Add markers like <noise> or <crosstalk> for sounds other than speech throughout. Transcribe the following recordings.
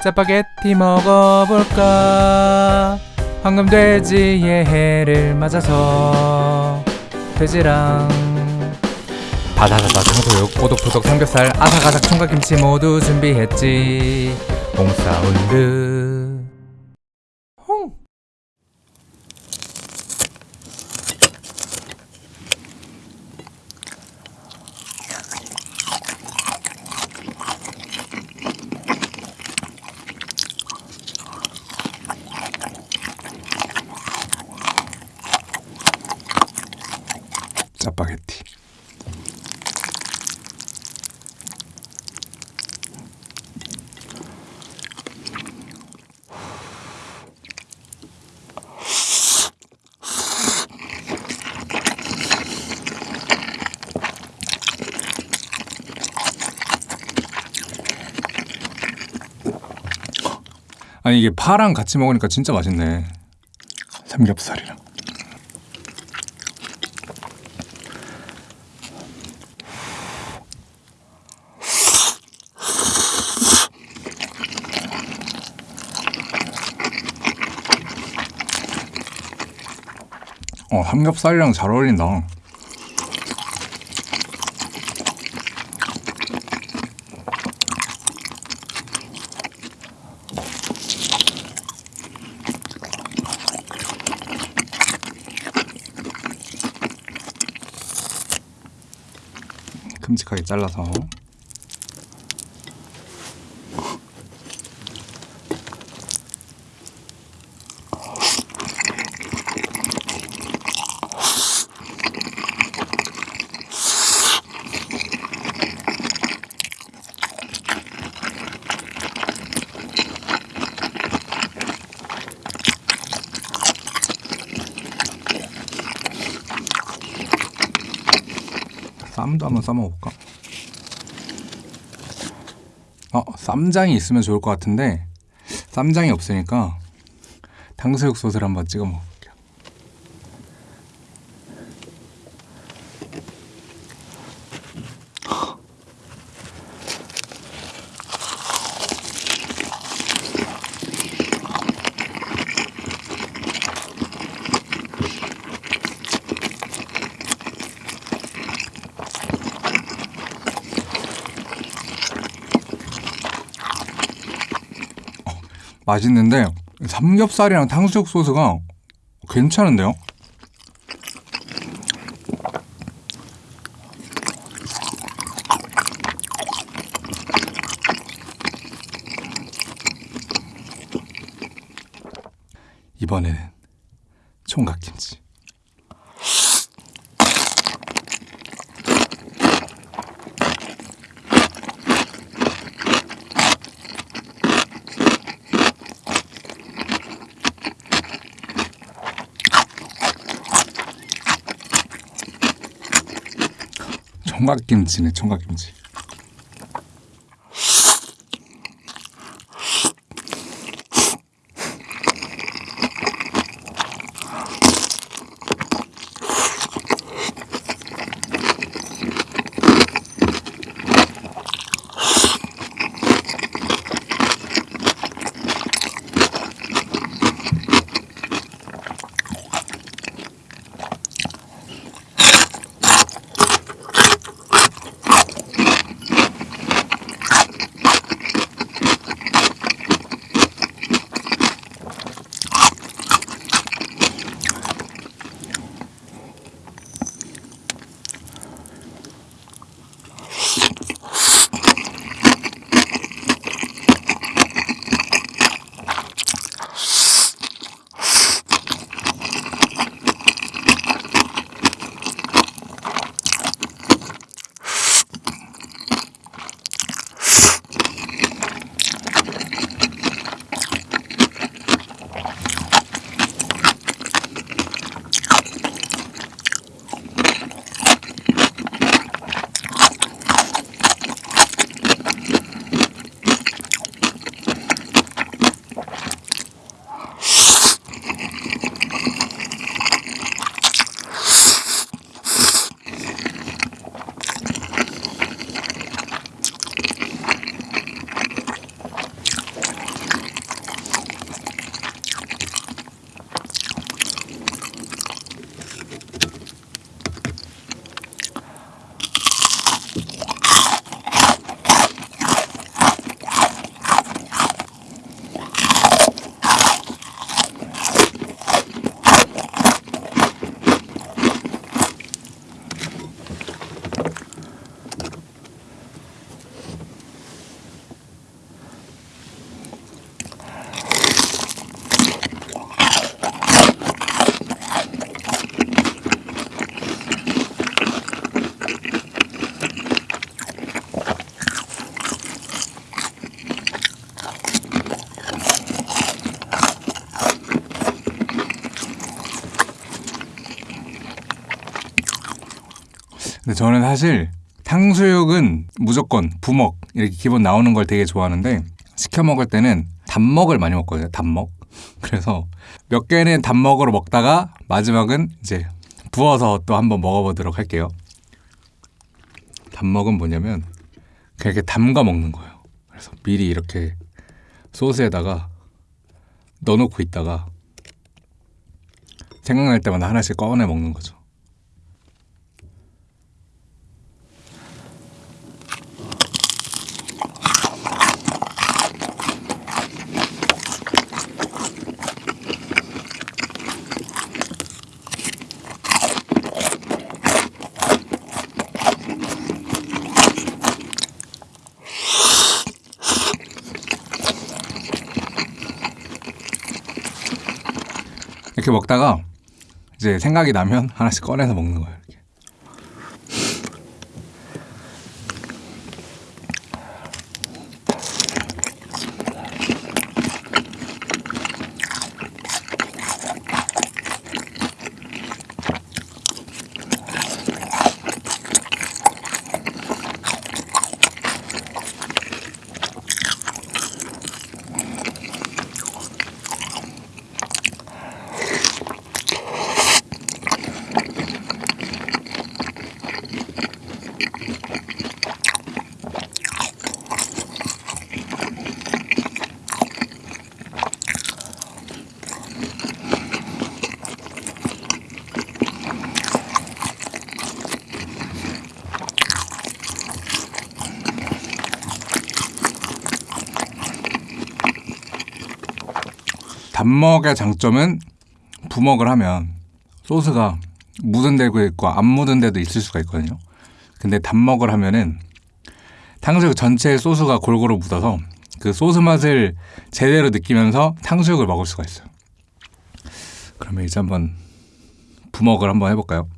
짜파게티 먹어볼까? 황금 돼지의 해를 맞아서 돼지랑 바다바다 탕수육 오독토독 삼겹살 아삭아삭 총각김치 모두 준비했지. 홈사운드 홈 짜파게티 아니 이게 파랑 같이 먹으니까 진짜 맛있네. 삼겹살이랑. 어 삼겹살이랑 잘 어울린다 큼직하게 잘라서 쌈도 한번 싸먹어볼까? 어, 쌈장이 있으면 좋을 것 같은데 쌈장이 없으니까 탕수육 소스를 한번 찍어 먹 맛있는데 삼겹살이랑 탕수육 소스가 괜찮은데요? 이번에는 총각김치. 총각김치네 총각김치 근데 저는 사실 탕수육은 무조건 부먹 이렇게 기본 나오는 걸 되게 좋아하는데 시켜 먹을 때는 단먹을 많이 먹거든요. 단먹. <laughs> 그래서 몇 개는 단먹으로 먹다가 마지막은 이제 부어서 또 한번 먹어보도록 할게요. 단먹은 뭐냐면 그냥 이렇게 담가 먹는 거예요. 그래서 미리 이렇게 소스에다가 넣어놓고 있다가 생각날 때마다 하나씩 꺼내 먹는 거죠. 이렇게 먹다가 이제 생각이 나면 <laughs> 하나씩 꺼내서 먹는 거예요. 단먹의 장점은 부먹을 하면 소스가 묻은 데도 있고 안 묻은 데도 있을 수가 있거든요. 근데 단먹을 하면은 탕수육 전체에 소스가 골고루 묻어서 그 소스 맛을 제대로 느끼면서 탕수육을 먹을 수가 있어요. 그러면 이제 한번 부먹을 한번 해볼까요?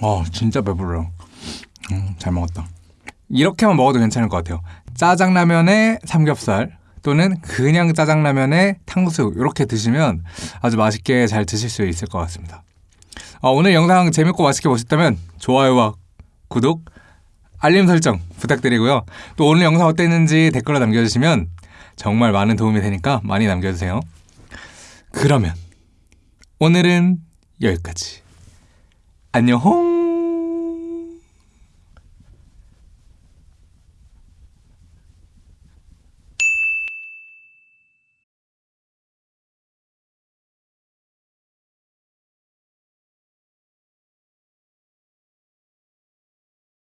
어, 진짜 배불러. 음, 잘 먹었다. 이렇게만 먹어도 괜찮을 것 같아요. 짜장라면에 삼겹살 또는 그냥 짜장라면에 탕수육 이렇게 드시면 아주 맛있게 잘 드실 수 있을 것 같습니다. 어, 오늘 영상 재밌고 맛있게 보셨다면 좋아요와 구독, 알림 설정 부탁드리고요. 또 오늘 영상 어땠는지 댓글로 남겨주시면 정말 많은 도움이 되니까 많이 남겨주세요. 그러면 오늘은 여기까지. 안녕!